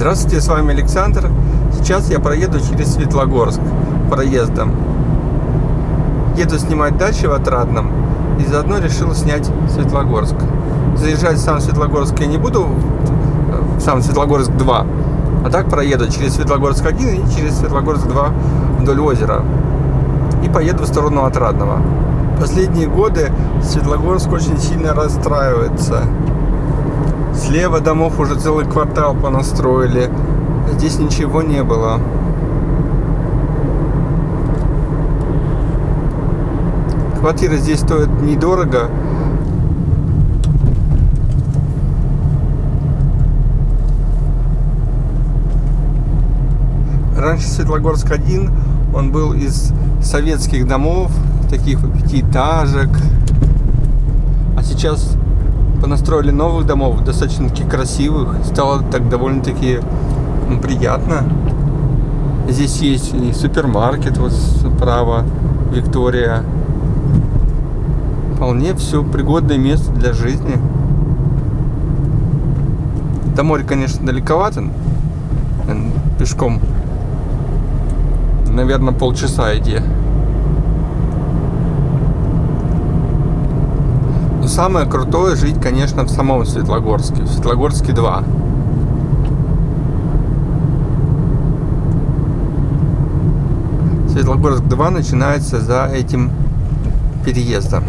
Здравствуйте, с вами Александр. Сейчас я проеду через Светлогорск проездом. Еду снимать дачи в Отрадном и заодно решил снять Светлогорск. Заезжать в сам Светлогорск я не буду, в сам Светлогорск 2, а так проеду через Светлогорск 1 и через Светлогорск 2 вдоль озера. И поеду в сторону Отрадного. Последние годы Светлогорск очень сильно расстраивается. Слева домов уже целый квартал понастроили. Здесь ничего не было. Квартиры здесь стоят недорого. Раньше Светлогорск 1, он был из советских домов, таких пятиэтажек. А сейчас понастроили новых домов, достаточно таки красивых. Стало так довольно-таки приятно. Здесь есть и супермаркет, вот справа, Виктория. Вполне все пригодное место для жизни. До моря, конечно, далековато. Пешком, наверное, полчаса иди. Самое крутое жить, конечно, в самом Светлогорске. В Светлогорске 2. Светлогорск 2 начинается за этим переездом.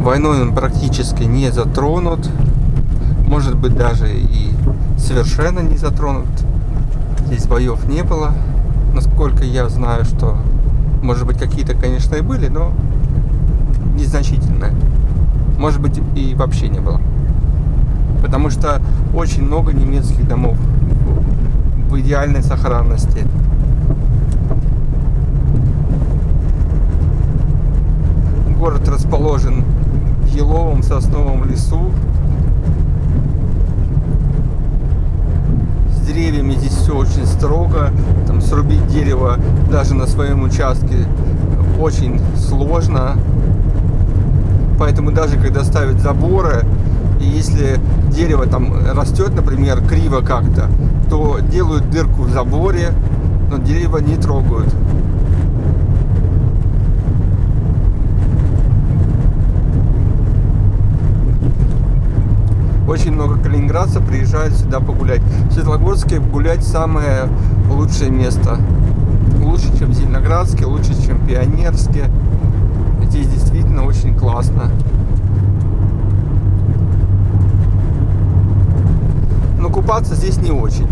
Войной он практически не затронут. Может быть даже и совершенно не затронут. Здесь боев не было насколько я знаю, что, может быть, какие-то, конечно, и были, но незначительные. Может быть, и вообще не было. Потому что очень много немецких домов в идеальной сохранности. Город расположен в еловом сосновом лесу, деревьями здесь все очень строго. Срубить дерево даже на своем участке очень сложно. Поэтому даже когда ставят заборы, и если дерево там растет, например, криво как-то, то делают дырку в заборе, но дерево не трогают. Очень много калининградцев приезжают сюда погулять. В Светлогорске гулять самое лучшее место. Лучше, чем в Зеленоградске, лучше, чем в Пионерске. Здесь действительно очень классно. Но купаться здесь не очень.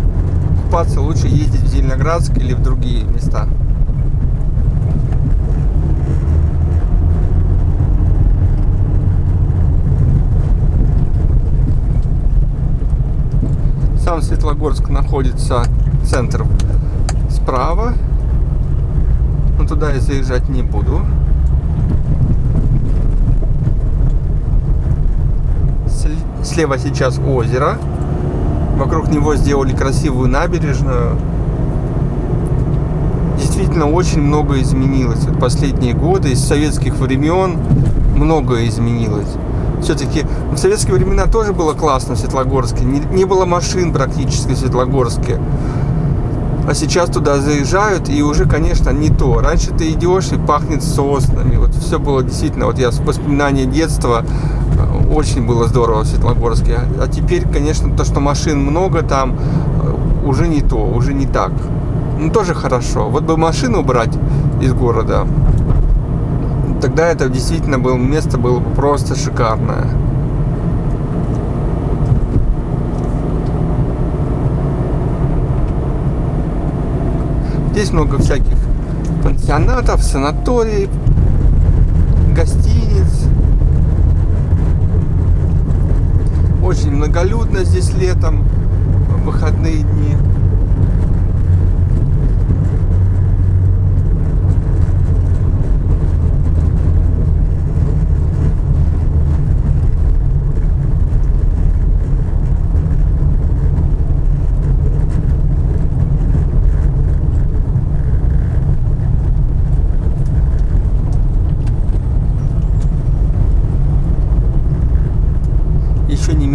Купаться лучше ездить в Зеленоградск или в другие места. Сам Светлогорск находится центр справа. Но туда я заезжать не буду. Слева сейчас озеро. Вокруг него сделали красивую набережную. Действительно, очень много изменилось. Вот последние годы, из советских времен многое изменилось все-таки в советские времена тоже было классно в Светлогорске. Не, не было машин практически в Светлогорске. А сейчас туда заезжают, и уже, конечно, не то. Раньше ты идешь и пахнет соснами. Вот все было действительно, вот я воспоминания детства, э, очень было здорово в Светлогорске. А теперь, конечно, то, что машин много там, э, уже не то, уже не так. Ну, тоже хорошо. Вот бы машину брать из города, тогда это действительно было место было просто шикарное. Здесь много всяких пансионатов, санаторий, гостиниц. Очень многолюдно здесь летом, в выходные дни.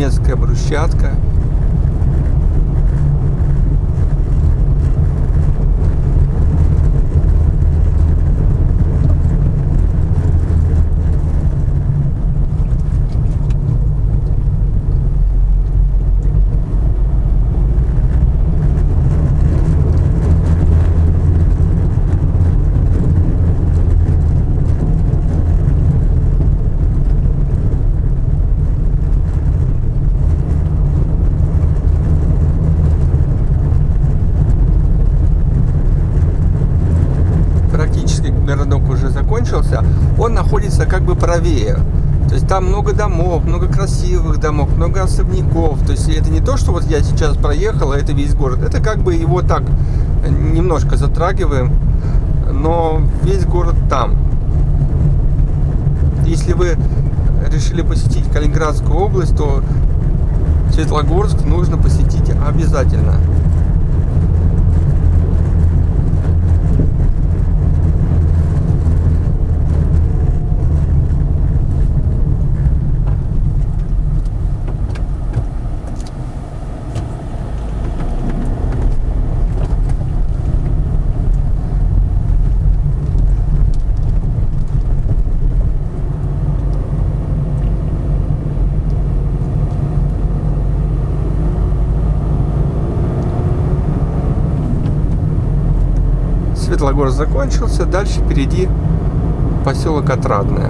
Немецкая брусчатка. Практически городок уже закончился. Он находится как бы правее. То есть там много домов, много красивых домов, много особняков. То есть это не то, что вот я сейчас проехал, а это весь город. Это как бы его так немножко затрагиваем, но весь город там. Если вы решили посетить Калининградскую область, то Светлогорск нужно посетить обязательно. Светлогорск закончился, дальше впереди поселок Отрадное.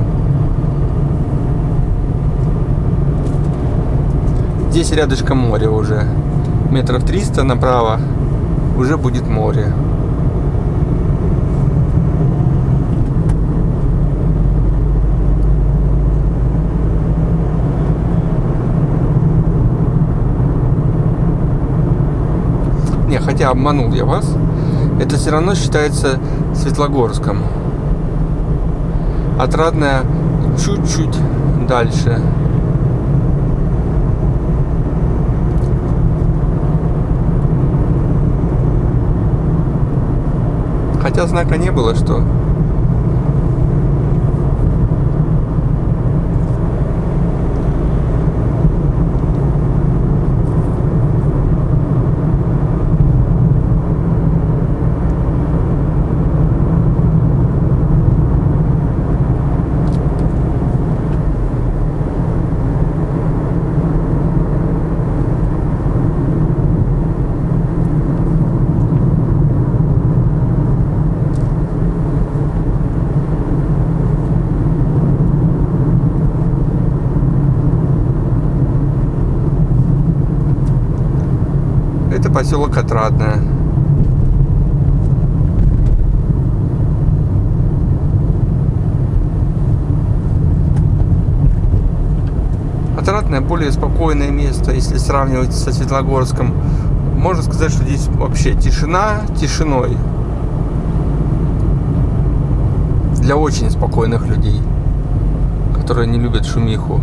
Здесь рядышком море уже. Метров 300 направо уже будет море. Не, хотя обманул я вас это все равно считается Светлогорском. Отрадная чуть-чуть дальше. Хотя знака не было, что Это поселок Отрадное. Отрадное более спокойное место, если сравнивать со Светлогорском. Можно сказать, что здесь вообще тишина тишиной. Для очень спокойных людей, которые не любят шумиху.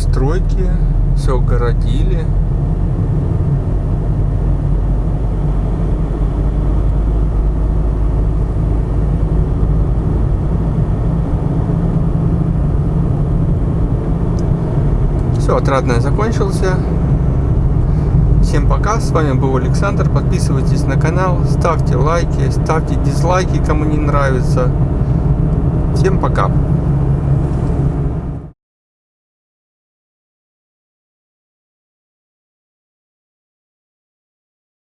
Стройки, все городили. Все, отрадное закончился. Всем пока, с вами был Александр. Подписывайтесь на канал, ставьте лайки, ставьте дизлайки, кому не нравится. Всем пока.